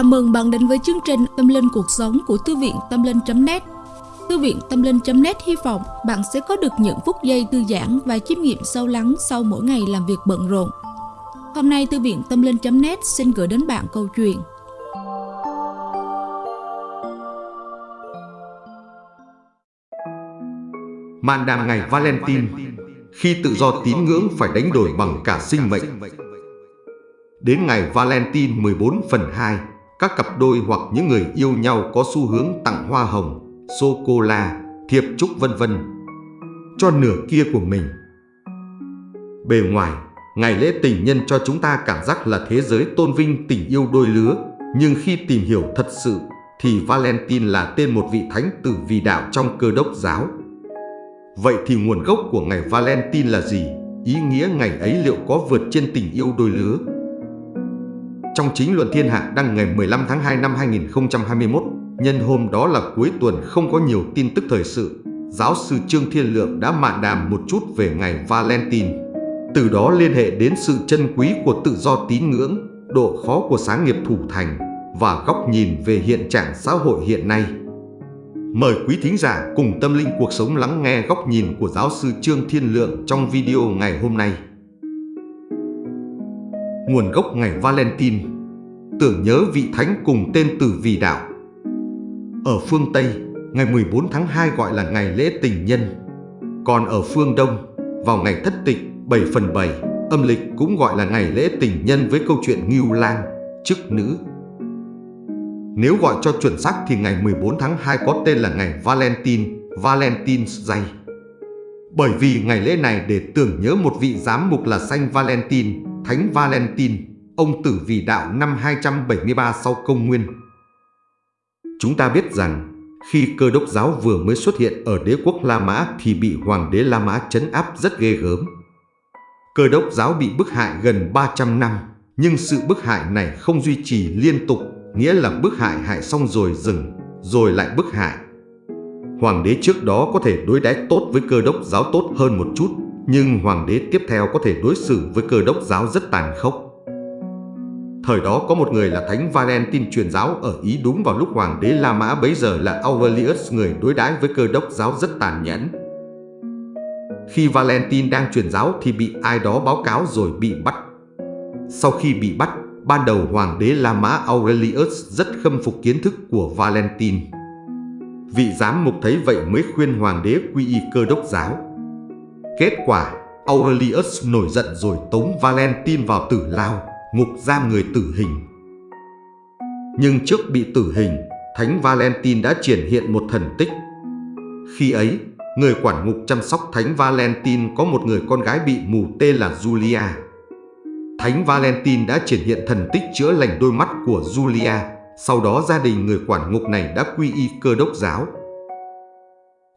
Chào mừng bạn đến với chương trình Tâm Linh Cuộc Sống của Thư viện Tâm Linh.net Thư viện Tâm Linh.net hy vọng bạn sẽ có được những phút giây thư giãn và chiêm nghiệm sâu lắng sau mỗi ngày làm việc bận rộn. Hôm nay, Thư viện Tâm Linh.net xin gửi đến bạn câu chuyện. Màn đàm ngày Valentine, Khi tự do tín ngưỡng phải đánh đổi bằng cả sinh mệnh. Đến ngày Valentine 14 phần 2 các cặp đôi hoặc những người yêu nhau có xu hướng tặng hoa hồng, sô-cô-la, thiệp chúc vân vân cho nửa kia của mình. Bề ngoài, ngày lễ tình nhân cho chúng ta cảm giác là thế giới tôn vinh tình yêu đôi lứa, nhưng khi tìm hiểu thật sự thì Valentine là tên một vị thánh tử vì đạo trong cơ đốc giáo. Vậy thì nguồn gốc của ngày Valentine là gì? Ý nghĩa ngày ấy liệu có vượt trên tình yêu đôi lứa? Trong chính luận thiên hạ đăng ngày 15 tháng 2 năm 2021, nhân hôm đó là cuối tuần không có nhiều tin tức thời sự, giáo sư Trương Thiên Lượng đã mạn đàm một chút về ngày Valentine. Từ đó liên hệ đến sự chân quý của tự do tín ngưỡng, độ khó của sáng nghiệp thủ thành và góc nhìn về hiện trạng xã hội hiện nay. Mời quý thính giả cùng tâm linh cuộc sống lắng nghe góc nhìn của giáo sư Trương Thiên Lượng trong video ngày hôm nay. Nguồn gốc ngày Valentine Tưởng nhớ vị thánh cùng tên từ vì đạo. Ở phương Tây, ngày 14 tháng 2 gọi là ngày lễ tình nhân. Còn ở phương Đông, vào ngày thất tịch 7 phần 7 âm lịch cũng gọi là ngày lễ tình nhân với câu chuyện Ngưu Lang, chức nữ. Nếu gọi cho chuẩn xác thì ngày 14 tháng 2 có tên là ngày Valentine, Valentine's Day. Bởi vì ngày lễ này để tưởng nhớ một vị giám mục là Saint Valentine, Thánh Valentine, ông tử vì đạo năm 273 sau công nguyên. Chúng ta biết rằng, khi cơ đốc giáo vừa mới xuất hiện ở đế quốc La Mã thì bị hoàng đế La Mã chấn áp rất ghê gớm. Cơ đốc giáo bị bức hại gần 300 năm, nhưng sự bức hại này không duy trì liên tục nghĩa là bức hại hại xong rồi dừng, rồi lại bức hại. Hoàng đế trước đó có thể đối đãi tốt với cơ đốc giáo tốt hơn một chút, nhưng hoàng đế tiếp theo có thể đối xử với cơ đốc giáo rất tàn khốc. Thời đó có một người là Thánh Valentine truyền giáo ở Ý đúng vào lúc hoàng đế La Mã bấy giờ là Aurelius người đối đãi với cơ đốc giáo rất tàn nhẫn. Khi Valentine đang truyền giáo thì bị ai đó báo cáo rồi bị bắt. Sau khi bị bắt, Ban đầu hoàng đế La Mã Aurelius rất khâm phục kiến thức của Valentine. Vị giám mục thấy vậy mới khuyên hoàng đế quy y cơ đốc giáo. Kết quả, Aurelius nổi giận rồi tống Valentine vào tử lao, ngục giam người tử hình. Nhưng trước bị tử hình, Thánh Valentine đã triển hiện một thần tích. Khi ấy, người quản ngục chăm sóc Thánh Valentine có một người con gái bị mù tên là Julia. Thánh Valentine đã triển hiện thần tích chữa lành đôi mắt của Julia. Sau đó gia đình người quản ngục này đã quy y cơ đốc giáo.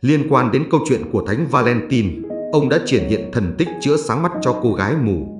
Liên quan đến câu chuyện của Thánh Valentine, ông đã triển hiện thần tích chữa sáng mắt cho cô gái mù.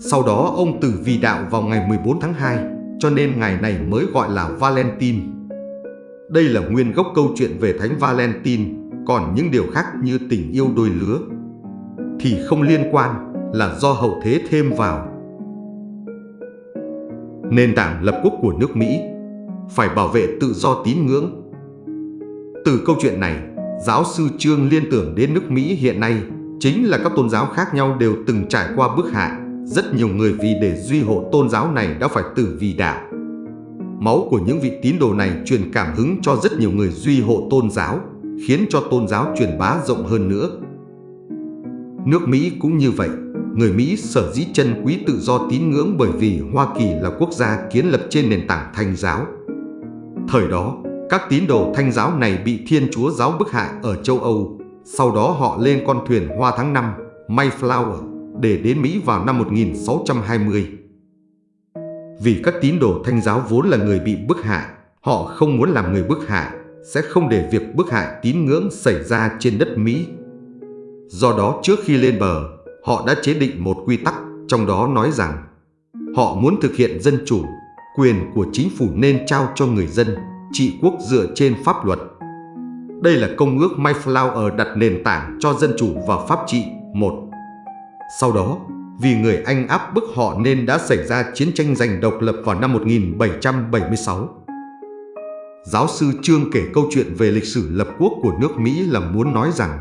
Sau đó ông tử vì đạo vào ngày 14 tháng 2, cho nên ngày này mới gọi là Valentine. Đây là nguyên gốc câu chuyện về Thánh Valentine, còn những điều khác như tình yêu đôi lứa thì không liên quan là do hậu thế thêm vào nền tảng lập quốc của nước Mỹ, phải bảo vệ tự do tín ngưỡng. Từ câu chuyện này, giáo sư Trương liên tưởng đến nước Mỹ hiện nay chính là các tôn giáo khác nhau đều từng trải qua bức hại. Rất nhiều người vì để duy hộ tôn giáo này đã phải tử vì đạo. Máu của những vị tín đồ này truyền cảm hứng cho rất nhiều người duy hộ tôn giáo, khiến cho tôn giáo truyền bá rộng hơn nữa. Nước Mỹ cũng như vậy người Mỹ sở dĩ chân quý tự do tín ngưỡng bởi vì Hoa Kỳ là quốc gia kiến lập trên nền tảng thanh giáo. Thời đó, các tín đồ thanh giáo này bị Thiên Chúa giáo bức hại ở châu Âu. Sau đó họ lên con thuyền Hoa tháng 5, Mayflower, để đến Mỹ vào năm 1620. Vì các tín đồ thanh giáo vốn là người bị bức hại, họ không muốn làm người bức hại, sẽ không để việc bức hại tín ngưỡng xảy ra trên đất Mỹ. Do đó trước khi lên bờ, họ đã chế định một quy tắc trong đó nói rằng họ muốn thực hiện dân chủ, quyền của chính phủ nên trao cho người dân, trị quốc dựa trên pháp luật. Đây là công ước Mayflower đặt nền tảng cho dân chủ và pháp trị một. Sau đó, vì người Anh áp bức họ nên đã xảy ra chiến tranh giành độc lập vào năm 1776. Giáo sư Trương kể câu chuyện về lịch sử lập quốc của nước Mỹ là muốn nói rằng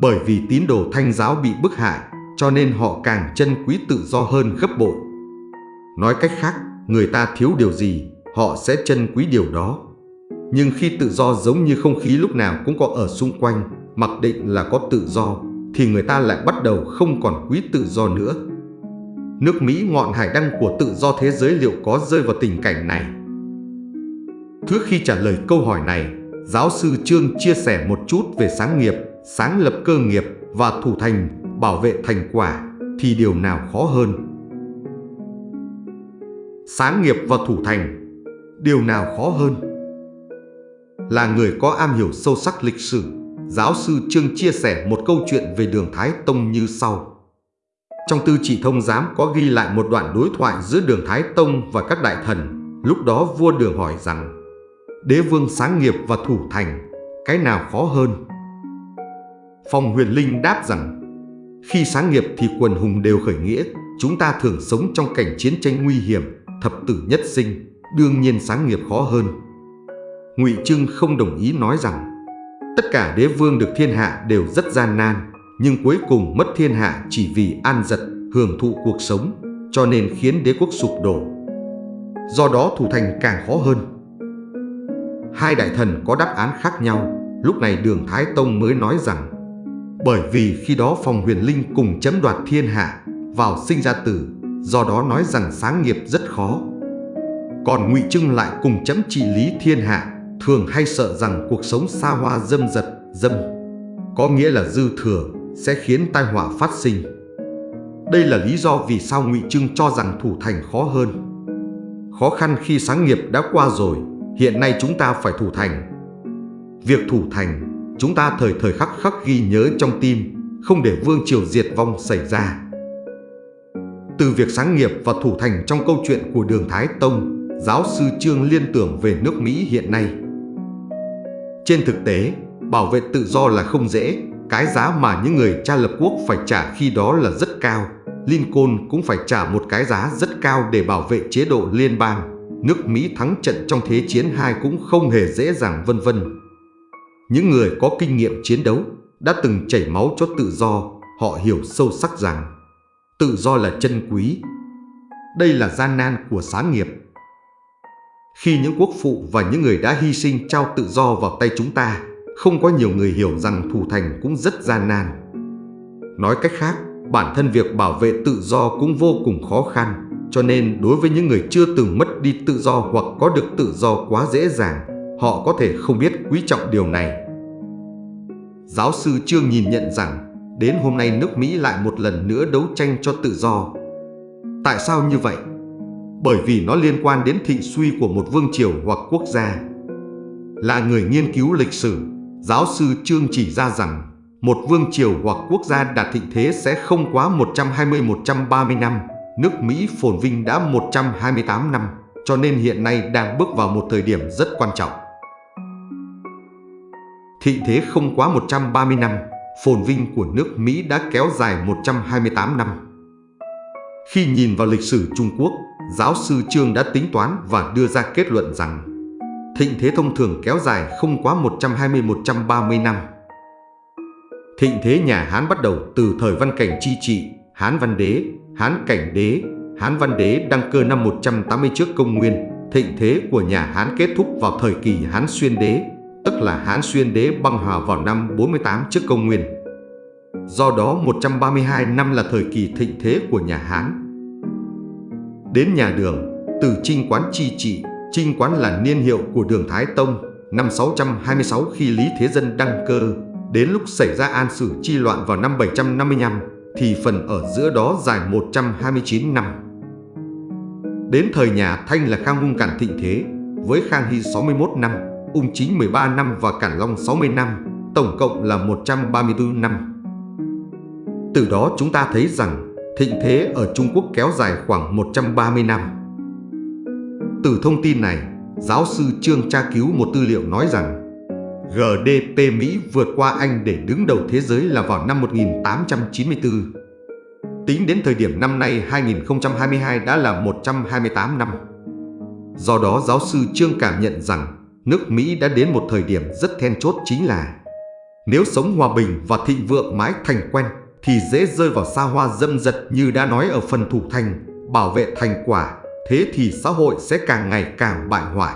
bởi vì tín đồ thanh giáo bị bức hại cho nên họ càng chân quý tự do hơn gấp bội. Nói cách khác, người ta thiếu điều gì, họ sẽ chân quý điều đó. Nhưng khi tự do giống như không khí lúc nào cũng có ở xung quanh, mặc định là có tự do, thì người ta lại bắt đầu không còn quý tự do nữa. Nước Mỹ ngọn hải đăng của tự do thế giới liệu có rơi vào tình cảnh này? Trước khi trả lời câu hỏi này, giáo sư Trương chia sẻ một chút về sáng nghiệp, sáng lập cơ nghiệp và thủ thành, bảo vệ thành quả thì điều nào khó hơn? Sáng nghiệp và thủ thành, điều nào khó hơn? Là người có am hiểu sâu sắc lịch sử, giáo sư Trương chia sẻ một câu chuyện về đường Thái Tông như sau. Trong tư trị thông giám có ghi lại một đoạn đối thoại giữa đường Thái Tông và các đại thần. Lúc đó vua đường hỏi rằng, đế vương sáng nghiệp và thủ thành, cái nào khó hơn? Phong huyền linh đáp rằng, khi sáng nghiệp thì quần hùng đều khởi nghĩa, chúng ta thường sống trong cảnh chiến tranh nguy hiểm, thập tử nhất sinh, đương nhiên sáng nghiệp khó hơn. Ngụy Trưng không đồng ý nói rằng, tất cả đế vương được thiên hạ đều rất gian nan, nhưng cuối cùng mất thiên hạ chỉ vì an giật, hưởng thụ cuộc sống, cho nên khiến đế quốc sụp đổ. Do đó thủ thành càng khó hơn. Hai đại thần có đáp án khác nhau, lúc này đường Thái Tông mới nói rằng bởi vì khi đó phòng huyền linh cùng chấm đoạt thiên hạ, vào sinh ra tử, do đó nói rằng sáng nghiệp rất khó. Còn ngụy Trưng lại cùng chấm trị lý thiên hạ, thường hay sợ rằng cuộc sống xa hoa dâm dật, dâm, có nghĩa là dư thừa, sẽ khiến tai họa phát sinh. Đây là lý do vì sao ngụy Trưng cho rằng thủ thành khó hơn. Khó khăn khi sáng nghiệp đã qua rồi, hiện nay chúng ta phải thủ thành. Việc thủ thành chúng ta thời thời khắc khắc ghi nhớ trong tim, không để vương triều diệt vong xảy ra. Từ việc sáng nghiệp và thủ thành trong câu chuyện của Đường Thái Tông, giáo sư Trương liên tưởng về nước Mỹ hiện nay. Trên thực tế, bảo vệ tự do là không dễ, cái giá mà những người cha lập quốc phải trả khi đó là rất cao. Lincoln cũng phải trả một cái giá rất cao để bảo vệ chế độ liên bang. Nước Mỹ thắng trận trong Thế chiến II cũng không hề dễ dàng vân vân. Những người có kinh nghiệm chiến đấu đã từng chảy máu cho tự do, họ hiểu sâu sắc rằng tự do là chân quý. Đây là gian nan của sáng nghiệp. Khi những quốc phụ và những người đã hy sinh trao tự do vào tay chúng ta, không có nhiều người hiểu rằng thủ thành cũng rất gian nan. Nói cách khác, bản thân việc bảo vệ tự do cũng vô cùng khó khăn, cho nên đối với những người chưa từng mất đi tự do hoặc có được tự do quá dễ dàng, họ có thể không biết quý trọng điều này. Giáo sư Trương nhìn nhận rằng đến hôm nay nước Mỹ lại một lần nữa đấu tranh cho tự do. Tại sao như vậy? Bởi vì nó liên quan đến thị suy của một vương triều hoặc quốc gia. Là người nghiên cứu lịch sử, giáo sư Trương chỉ ra rằng một vương triều hoặc quốc gia đạt thịnh thế sẽ không quá 120-130 năm. Nước Mỹ phồn vinh đã 128 năm, cho nên hiện nay đang bước vào một thời điểm rất quan trọng. Thị thế không quá 130 năm, phồn vinh của nước Mỹ đã kéo dài 128 năm. Khi nhìn vào lịch sử Trung Quốc, giáo sư Trương đã tính toán và đưa ra kết luận rằng thịnh thế thông thường kéo dài không quá 120-130 năm. Thịnh thế nhà Hán bắt đầu từ thời Văn Cảnh Chi Trị, Hán Văn Đế, Hán Cảnh Đế, Hán Văn Đế đăng cơ năm 180 trước công nguyên. Thịnh thế của nhà Hán kết thúc vào thời kỳ Hán Xuyên Đế, tức là Hán Xuyên Đế băng hòa vào năm 48 trước công nguyên. Do đó 132 năm là thời kỳ thịnh thế của nhà Hán. Đến nhà Đường, từ Trinh Quán chi trị, Trinh Quán là niên hiệu của Đường Thái Tông, năm 626 khi Lý Thế Dân đăng cơ, đến lúc xảy ra an sử chi loạn vào năm 755, thì phần ở giữa đó dài 129 năm. Đến thời nhà Thanh là Khang Hung Cản thịnh thế, với Khang Hy 61 năm, Ung Chính 13 năm và Cản Long 60 năm, tổng cộng là 134 năm. Từ đó chúng ta thấy rằng thịnh thế ở Trung Quốc kéo dài khoảng 130 năm. Từ thông tin này, giáo sư Trương tra cứu một tư liệu nói rằng GDP Mỹ vượt qua Anh để đứng đầu thế giới là vào năm 1894. Tính đến thời điểm năm nay 2022 đã là 128 năm. Do đó giáo sư Trương cảm nhận rằng nước Mỹ đã đến một thời điểm rất then chốt chính là nếu sống hòa bình và thịnh vượng mãi thành quen thì dễ rơi vào xa hoa dâm dật như đã nói ở phần thủ thành, bảo vệ thành quả, thế thì xã hội sẽ càng ngày càng bại hoại.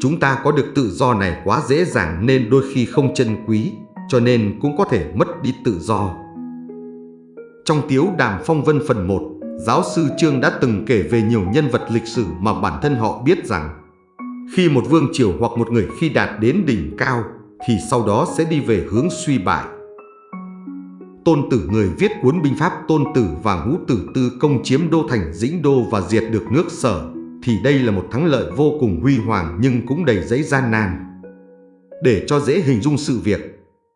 Chúng ta có được tự do này quá dễ dàng nên đôi khi không trân quý, cho nên cũng có thể mất đi tự do. Trong tiếu đàm phong vân phần 1, giáo sư Trương đã từng kể về nhiều nhân vật lịch sử mà bản thân họ biết rằng khi một vương triều hoặc một người khi đạt đến đỉnh cao thì sau đó sẽ đi về hướng suy bại. Tôn Tử người viết cuốn binh pháp Tôn Tử và Ngũ Tử Tư công chiếm đô thành Dĩnh Đô và diệt được nước Sở thì đây là một thắng lợi vô cùng huy hoàng nhưng cũng đầy giấy gian nan. Để cho dễ hình dung sự việc,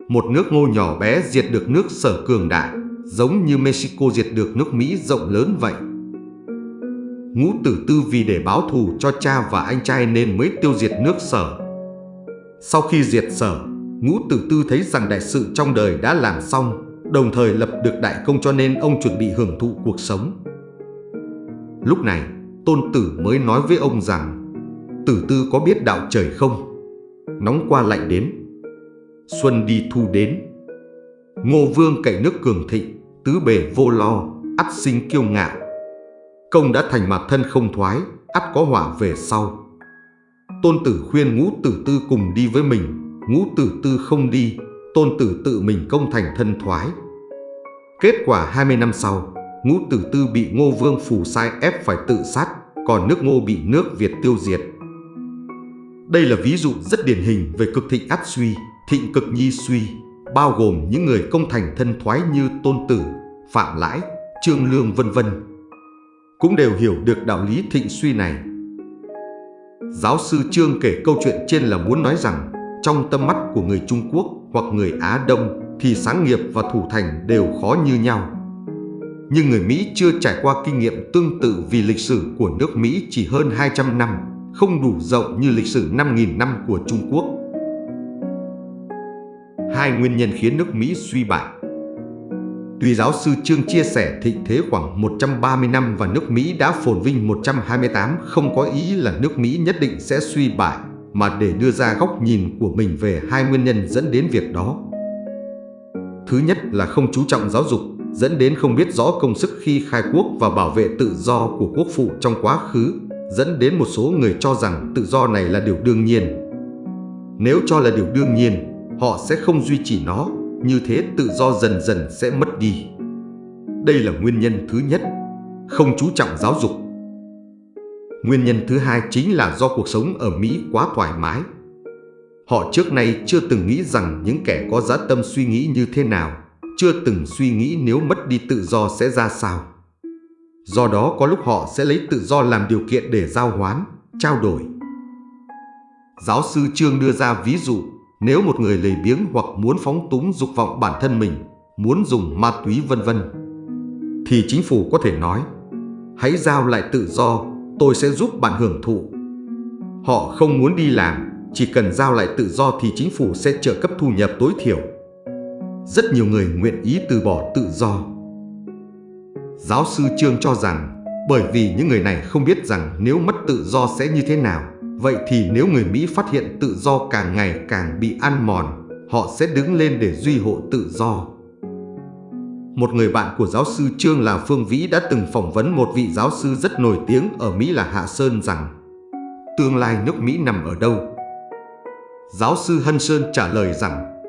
một nước ngô nhỏ bé diệt được nước Sở cường đại, giống như Mexico diệt được nước Mỹ rộng lớn vậy. Ngũ Tử Tư vì để báo thù cho cha và anh trai nên mới tiêu diệt nước Sở. Sau khi diệt Sở, Ngũ Tử Tư thấy rằng đại sự trong đời đã làm xong, đồng thời lập được đại công cho nên ông chuẩn bị hưởng thụ cuộc sống. Lúc này, Tôn Tử mới nói với ông rằng Tử Tư có biết đạo trời không? Nóng qua lạnh đến. Xuân đi thu đến. Ngô Vương cậy nước cường thịnh Tứ bề vô lo ắt sinh kiêu ngạo. Công đã thành mặt thân không thoái ắt có hỏa về sau. Tôn Tử khuyên Ngũ Tử Tư cùng đi với mình Ngũ Tử Tư không đi. Tôn Tử tự mình công thành thân thoái Kết quả 20 năm sau Ngũ Tử Tư bị Ngô Vương Phù sai ép phải tự sát, còn nước Ngô bị nước Việt tiêu diệt. Đây là ví dụ rất điển hình về cực thịnh áp suy, thịnh cực nhi suy, bao gồm những người công thành thân thoái như Tôn Tử, Phạm Lãi, Trương Lương vân vân. Cũng đều hiểu được đạo lý thịnh suy này. Giáo sư Trương kể câu chuyện trên là muốn nói rằng trong tâm mắt của người Trung Quốc hoặc người Á Đông thì sáng nghiệp và thủ thành đều khó như nhau. Nhưng người Mỹ chưa trải qua kinh nghiệm tương tự vì lịch sử của nước Mỹ chỉ hơn 200 năm, không đủ rộng như lịch sử 5.000 năm của Trung Quốc. Hai nguyên nhân khiến nước Mỹ suy bại. Tuy giáo sư Trương chia sẻ thịnh thế khoảng 130 năm và nước Mỹ đã phồn vinh 128 không có ý là nước Mỹ nhất định sẽ suy bại, mà để đưa ra góc nhìn của mình về hai nguyên nhân dẫn đến việc đó. Thứ nhất là không chú trọng giáo dục dẫn đến không biết rõ công sức khi khai quốc và bảo vệ tự do của quốc phụ trong quá khứ, dẫn đến một số người cho rằng tự do này là điều đương nhiên. Nếu cho là điều đương nhiên, họ sẽ không duy trì nó, như thế tự do dần dần sẽ mất đi. Đây là nguyên nhân thứ nhất, không chú trọng giáo dục. Nguyên nhân thứ hai chính là do cuộc sống ở Mỹ quá thoải mái. Họ trước nay chưa từng nghĩ rằng những kẻ có giá tâm suy nghĩ như thế nào chưa từng suy nghĩ nếu mất đi tự do sẽ ra sao. Do đó có lúc họ sẽ lấy tự do làm điều kiện để giao hoán, trao đổi. Giáo sư Trương đưa ra ví dụ, nếu một người lười biếng hoặc muốn phóng túng dục vọng bản thân mình, muốn dùng ma túy vân vân, thì chính phủ có thể nói, hãy giao lại tự do, tôi sẽ giúp bạn hưởng thụ. Họ không muốn đi làm, chỉ cần giao lại tự do thì chính phủ sẽ trợ cấp thu nhập tối thiểu rất nhiều người nguyện ý từ bỏ tự do. Giáo sư Trương cho rằng bởi vì những người này không biết rằng nếu mất tự do sẽ như thế nào, vậy thì nếu người Mỹ phát hiện tự do càng ngày càng bị ăn mòn, họ sẽ đứng lên để duy hộ tự do. Một người bạn của giáo sư Trương là Phương Vĩ đã từng phỏng vấn một vị giáo sư rất nổi tiếng ở Mỹ là Hạ Sơn rằng tương lai nước Mỹ nằm ở đâu? Giáo sư Hân Sơn trả lời rằng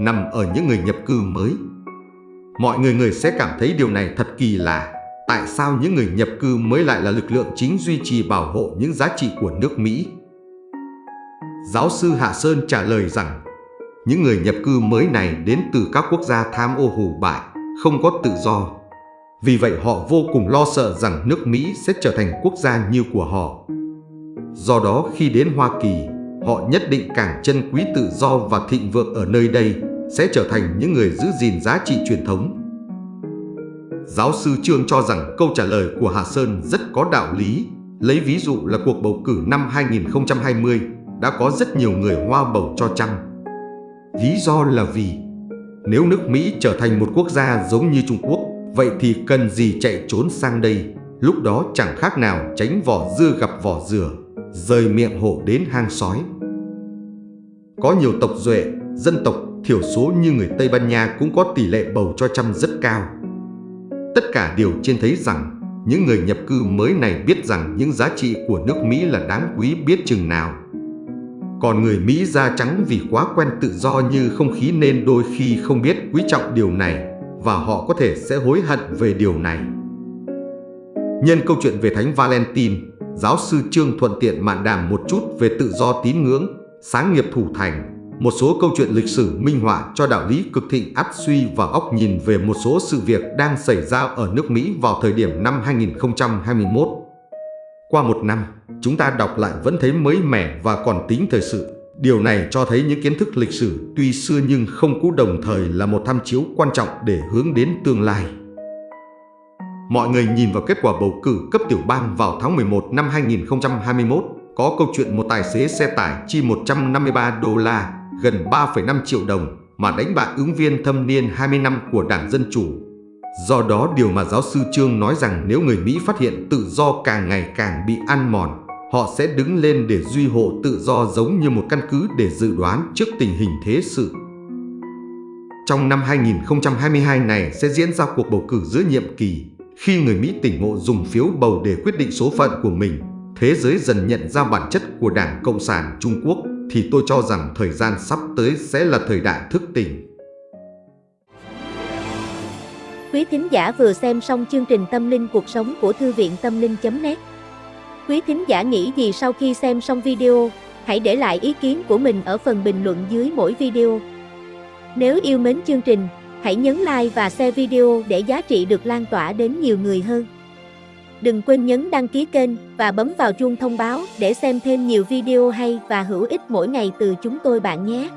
nằm ở những người nhập cư mới. Mọi người người sẽ cảm thấy điều này thật kỳ lạ. Tại sao những người nhập cư mới lại là lực lượng chính duy trì bảo hộ những giá trị của nước Mỹ? Giáo sư Hạ Sơn trả lời rằng những người nhập cư mới này đến từ các quốc gia tham ô hủ bại, không có tự do. Vì vậy họ vô cùng lo sợ rằng nước Mỹ sẽ trở thành quốc gia như của họ. Do đó khi đến Hoa Kỳ, họ nhất định càng trân quý tự do và thịnh vượng ở nơi đây sẽ trở thành những người giữ gìn giá trị truyền thống. Giáo sư Trương cho rằng câu trả lời của Hà Sơn rất có đạo lý, lấy ví dụ là cuộc bầu cử năm 2020 đã có rất nhiều người hoa bầu cho Trump. Lý do là vì nếu nước Mỹ trở thành một quốc gia giống như Trung Quốc, vậy thì cần gì chạy trốn sang đây, lúc đó chẳng khác nào tránh vỏ dưa gặp vỏ dừa, rời miệng hổ đến hang sói. Có nhiều tộc duệ, dân tộc thiểu số như người Tây Ban Nha cũng có tỷ lệ bầu cho chăm rất cao. Tất cả đều trên thấy rằng những người nhập cư mới này biết rằng những giá trị của nước Mỹ là đáng quý biết chừng nào. Còn người Mỹ da trắng vì quá quen tự do như không khí nên đôi khi không biết quý trọng điều này và họ có thể sẽ hối hận về điều này. Nhân câu chuyện về Thánh Valentine, giáo sư Trương thuận tiện mạn đàm một chút về tự do tín ngưỡng, sáng nghiệp thủ thành, một số câu chuyện lịch sử minh họa cho đạo lý cực thịnh áp suy và óc nhìn về một số sự việc đang xảy ra ở nước Mỹ vào thời điểm năm 2021. Qua một năm, chúng ta đọc lại vẫn thấy mới mẻ và còn tính thời sự. Điều này cho thấy những kiến thức lịch sử tuy xưa nhưng không cũ đồng thời là một tham chiếu quan trọng để hướng đến tương lai. Mọi người nhìn vào kết quả bầu cử cấp tiểu bang vào tháng 11 năm 2021, có câu chuyện một tài xế xe tải chi 153 đô la, gần 3,5 triệu đồng mà đánh bại ứng viên thâm niên 20 năm của Đảng Dân Chủ. Do đó điều mà giáo sư Trương nói rằng nếu người Mỹ phát hiện tự do càng ngày càng bị ăn mòn, họ sẽ đứng lên để duy hộ tự do giống như một căn cứ để dự đoán trước tình hình thế sự. Trong năm 2022 này sẽ diễn ra cuộc bầu cử giữa nhiệm kỳ, khi người Mỹ tỉnh ngộ dùng phiếu bầu để quyết định số phận của mình, thế giới dần nhận ra bản chất của Đảng Cộng sản Trung Quốc thì tôi cho rằng thời gian sắp tới sẽ là thời đại thức tỉnh. Quý thính giả vừa xem xong chương trình Tâm linh cuộc sống của Thư viện Tâm linh.net Quý thính giả nghĩ gì sau khi xem xong video, hãy để lại ý kiến của mình ở phần bình luận dưới mỗi video. Nếu yêu mến chương trình, hãy nhấn like và share video để giá trị được lan tỏa đến nhiều người hơn. Đừng quên nhấn đăng ký kênh và bấm vào chuông thông báo để xem thêm nhiều video hay và hữu ích mỗi ngày từ chúng tôi bạn nhé.